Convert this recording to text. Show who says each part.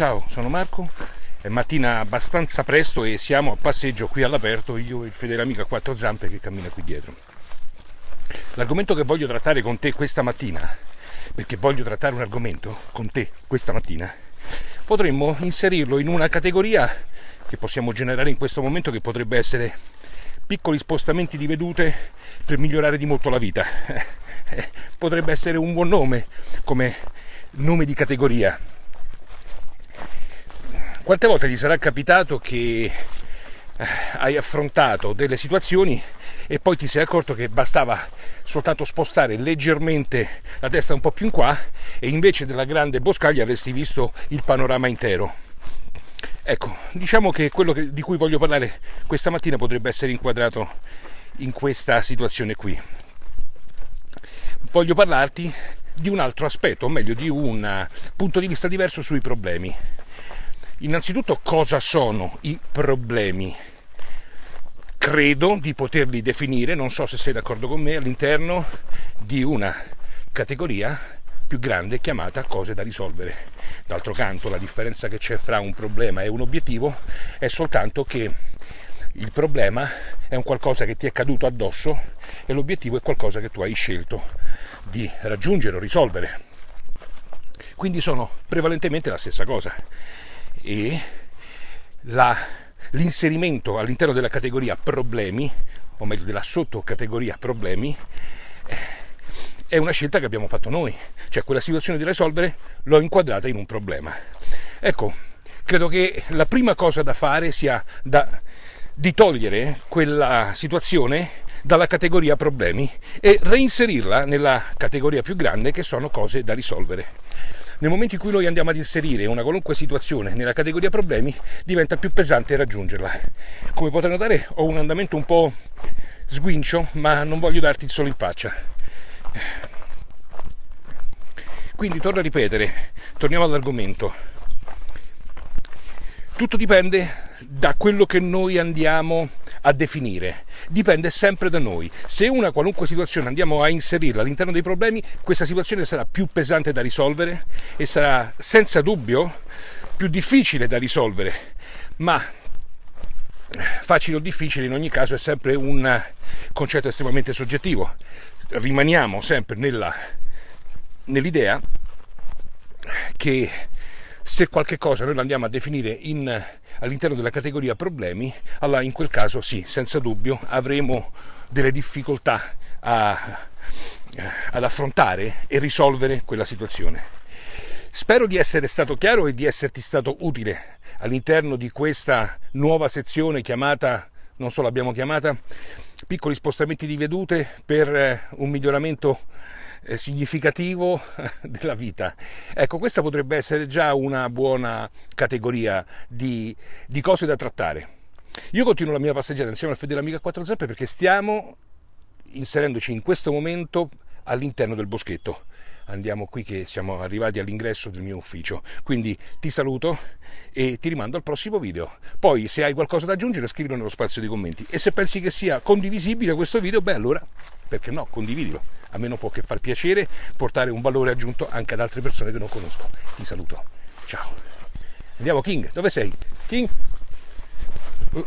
Speaker 1: Ciao, sono Marco. È mattina abbastanza presto e siamo a passeggio qui all'aperto, io e il fedele amico a quattro zampe che cammina qui dietro. L'argomento che voglio trattare con te questa mattina, perché voglio trattare un argomento con te questa mattina, potremmo inserirlo in una categoria che possiamo generare in questo momento che potrebbe essere piccoli spostamenti di vedute per migliorare di molto la vita. potrebbe essere un buon nome come nome di categoria quante volte ti sarà capitato che eh, hai affrontato delle situazioni e poi ti sei accorto che bastava soltanto spostare leggermente la testa un po' più in qua e invece della grande boscaglia avresti visto il panorama intero. Ecco, diciamo che quello che, di cui voglio parlare questa mattina potrebbe essere inquadrato in questa situazione qui. Voglio parlarti di un altro aspetto, o meglio di un punto di vista diverso sui problemi. Innanzitutto cosa sono i problemi? Credo di poterli definire, non so se sei d'accordo con me, all'interno di una categoria più grande chiamata cose da risolvere. D'altro canto la differenza che c'è fra un problema e un obiettivo è soltanto che il problema è un qualcosa che ti è caduto addosso e l'obiettivo è qualcosa che tu hai scelto di raggiungere o risolvere. Quindi sono prevalentemente la stessa cosa e l'inserimento all'interno della categoria problemi, o meglio della sottocategoria problemi, è una scelta che abbiamo fatto noi, cioè quella situazione da risolvere l'ho inquadrata in un problema. Ecco, credo che la prima cosa da fare sia da, di togliere quella situazione dalla categoria problemi e reinserirla nella categoria più grande che sono cose da risolvere. Nel momento in cui noi andiamo ad inserire una qualunque situazione nella categoria problemi, diventa più pesante raggiungerla. Come potrai notare ho un andamento un po' sguincio, ma non voglio darti il solo in faccia. Quindi torno a ripetere, torniamo all'argomento. Tutto dipende da quello che noi andiamo a definire, dipende sempre da noi. Se una qualunque situazione andiamo a inserirla all'interno dei problemi, questa situazione sarà più pesante da risolvere e sarà senza dubbio più difficile da risolvere, ma facile o difficile in ogni caso è sempre un concetto estremamente soggettivo. Rimaniamo sempre nella, nell'idea che se qualche cosa noi la andiamo a definire in, all'interno della categoria problemi, allora in quel caso sì, senza dubbio avremo delle difficoltà a, ad affrontare e risolvere quella situazione. Spero di essere stato chiaro e di esserti stato utile all'interno di questa nuova sezione chiamata, non so l'abbiamo chiamata, piccoli spostamenti di vedute per eh, un miglioramento significativo della vita. Ecco, questa potrebbe essere già una buona categoria di, di cose da trattare. Io continuo la mia passeggiata insieme al fedele amico a quattro zampe perché stiamo inserendoci in questo momento all'interno del boschetto. Andiamo qui che siamo arrivati all'ingresso del mio ufficio. Quindi ti saluto e ti rimando al prossimo video. Poi se hai qualcosa da aggiungere scrivilo nello spazio dei commenti e se pensi che sia condivisibile questo video, beh allora perché no, condividilo. A me non può che far piacere portare un valore aggiunto anche ad altre persone che non conosco. Ti saluto. Ciao. Andiamo King, dove sei? King? Uh.